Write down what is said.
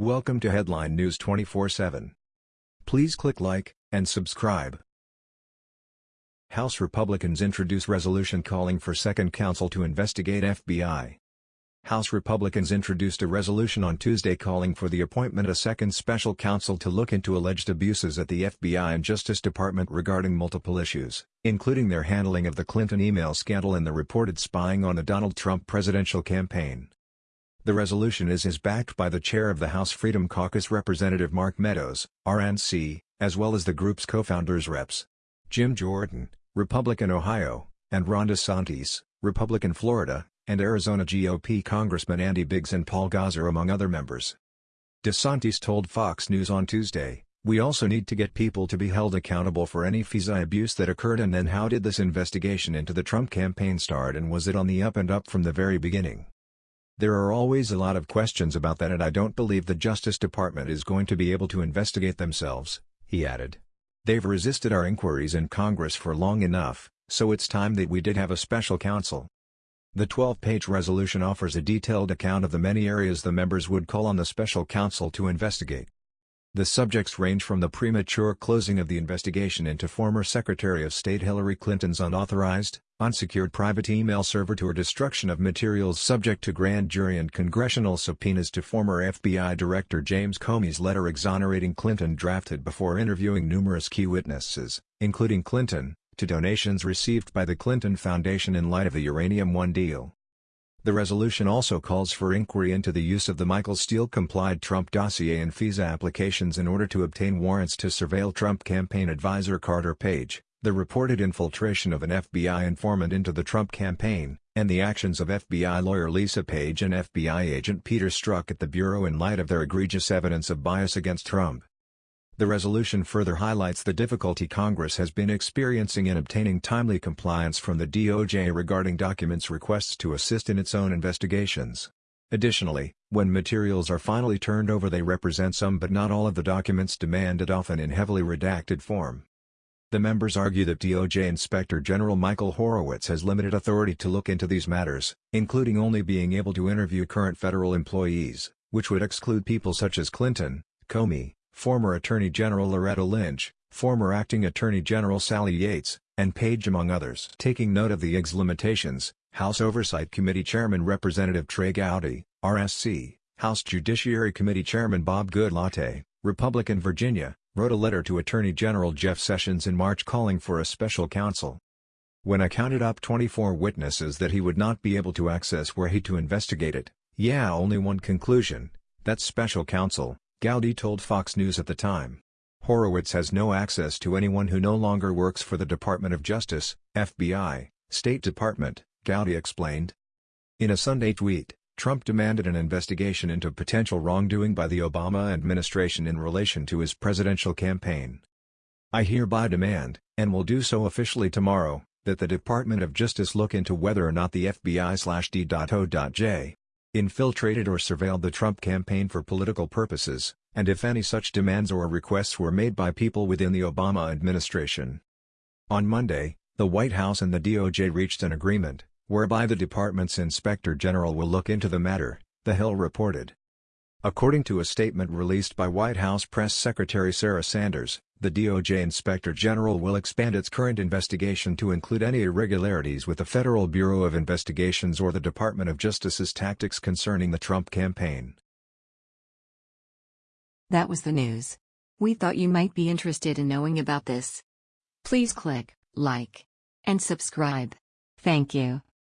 Welcome to Headline News 24/7. Please click like and subscribe. House Republicans introduce resolution calling for second counsel to investigate FBI. House Republicans introduced a resolution on Tuesday calling for the appointment of a second special counsel to look into alleged abuses at the FBI and Justice Department regarding multiple issues, including their handling of the Clinton email scandal and the reported spying on the Donald Trump presidential campaign. The resolution is is backed by the chair of the House Freedom Caucus Representative Mark Meadows, RNC, as well as the group's co-founders Reps. Jim Jordan, Republican Ohio, and Ron DeSantis, Republican Florida, and Arizona GOP Congressman Andy Biggs and Paul Gosar among other members. DeSantis told Fox News on Tuesday, We also need to get people to be held accountable for any FISA abuse that occurred and then how did this investigation into the Trump campaign start and was it on the up and up from the very beginning? There are always a lot of questions about that and I don't believe the Justice Department is going to be able to investigate themselves, he added. They've resisted our inquiries in Congress for long enough, so it's time that we did have a special counsel. The 12-page resolution offers a detailed account of the many areas the members would call on the special counsel to investigate. The subjects range from the premature closing of the investigation into former Secretary of State Hillary Clinton's unauthorized, unsecured private email server to her destruction of materials subject to grand jury and congressional subpoenas to former FBI Director James Comey's letter exonerating Clinton drafted before interviewing numerous key witnesses, including Clinton, to donations received by the Clinton Foundation in light of the Uranium One deal. The resolution also calls for inquiry into the use of the Michael Steele-complied Trump dossier and FISA applications in order to obtain warrants to surveil Trump campaign advisor Carter Page, the reported infiltration of an FBI informant into the Trump campaign, and the actions of FBI lawyer Lisa Page and FBI agent Peter Strzok at the Bureau in light of their egregious evidence of bias against Trump. The resolution further highlights the difficulty Congress has been experiencing in obtaining timely compliance from the DOJ regarding documents requests to assist in its own investigations. Additionally, when materials are finally turned over they represent some but not all of the documents demanded often in heavily redacted form. The members argue that DOJ Inspector General Michael Horowitz has limited authority to look into these matters, including only being able to interview current federal employees, which would exclude people such as Clinton, Comey, former Attorney General Loretta Lynch, former Acting Attorney General Sally Yates, and Page among others. Taking note of the EG's limitations, House Oversight Committee Chairman Representative Trey Gowdy, RSC, House Judiciary Committee Chairman Bob Goodlatte, Republican Virginia, wrote a letter to Attorney General Jeff Sessions in March calling for a special counsel. When I counted up 24 witnesses that he would not be able to access were he to investigate it, yeah only one conclusion, that's special counsel, Gowdy told Fox News at the time. Horowitz has no access to anyone who no longer works for the Department of Justice, FBI, State Department, Gowdy explained. In a Sunday tweet, Trump demanded an investigation into potential wrongdoing by the Obama administration in relation to his presidential campaign. I hereby demand, and will do so officially tomorrow, that the Department of Justice look into whether or not the FBI-D.O.J. infiltrated or surveilled the Trump campaign for political purposes, and if any such demands or requests were made by people within the Obama administration. On Monday, the White House and the DOJ reached an agreement, whereby the department's inspector general will look into the matter, The Hill reported. According to a statement released by White House Press Secretary Sarah Sanders, the DOJ Inspector General will expand its current investigation to include any irregularities with the Federal Bureau of Investigations or the Department of Justice's tactics concerning the Trump campaign. That was the news. We thought you might be interested in knowing about this. Please click like and subscribe. Thank you.